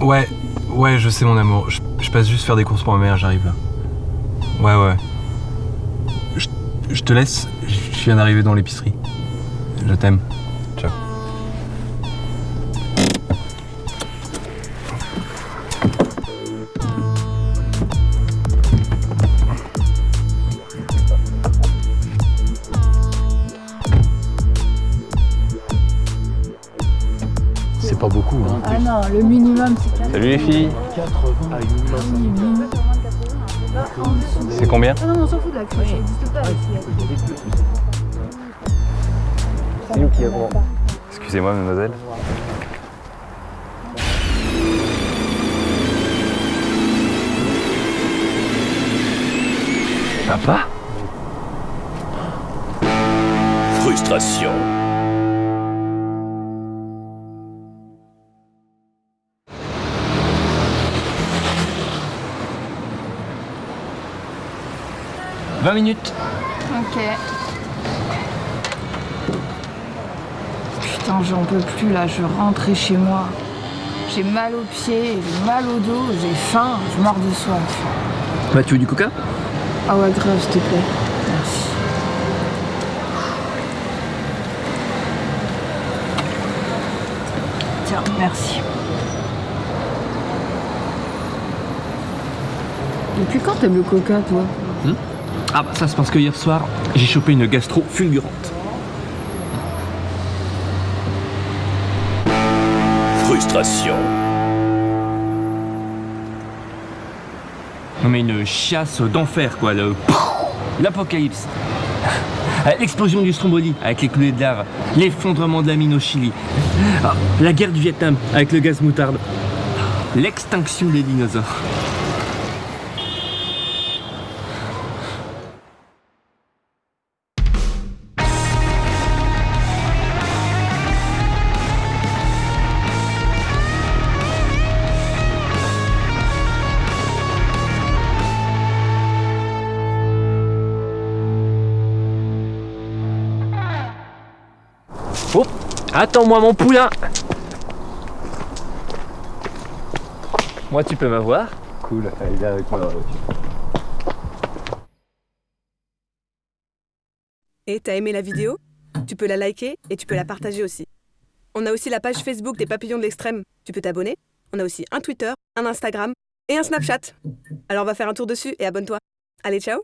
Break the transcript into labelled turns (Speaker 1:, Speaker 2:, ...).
Speaker 1: Ouais, ouais, je sais mon amour. Je, passe juste faire des courses pour ma mère, j'arrive là. Ouais, ouais. Je, je te laisse, je viens d'arriver dans l'épicerie. Je t'aime. Ciao. Beaucoup, hein.
Speaker 2: Ah non, le minimum c'est 4.
Speaker 1: Salut les filles C'est combien
Speaker 2: Ah non, on s'en fout de la crèche, ça n'existe pas ici.
Speaker 1: C'est nous qui avons. Excusez-moi, mademoiselle. Papa?
Speaker 3: Frustration.
Speaker 1: « 20 minutes
Speaker 2: Ok. Putain, j'en peux plus là, je rentrais chez moi. J'ai mal aux pieds, j'ai mal au dos, j'ai faim, je meurs de soif.
Speaker 4: Bah tu veux du coca?
Speaker 2: Ah ouais, grave, s'il te plaît. Merci. Tiens, merci. Depuis quand t'aimes le coca, toi?
Speaker 4: Ah bah ça c'est parce que hier soir j'ai chopé une gastro fulgurante.
Speaker 3: Frustration.
Speaker 4: Non mais une chiasse d'enfer quoi, le... L'apocalypse. L'explosion du Stromboli avec les coulées de lave, l'effondrement de la mine au Chili, Ah, la guerre du Vietnam avec le gaz moutarde, l'extinction des dinosaures. Oh Attends-moi mon poulain Moi tu peux m'avoir
Speaker 1: Cool, allez, viens avec moi dans la voiture.
Speaker 5: Et t'as aimé la vidéo? Tu peux la liker et tu peux la partager aussi. On a aussi la page Facebook des Papillons de l'Extrême. Tu peux t'abonner. On a aussi un Twitter, un Instagram et un Snapchat. Alors on va faire un tour dessus et abonne-toi. Allez, ciao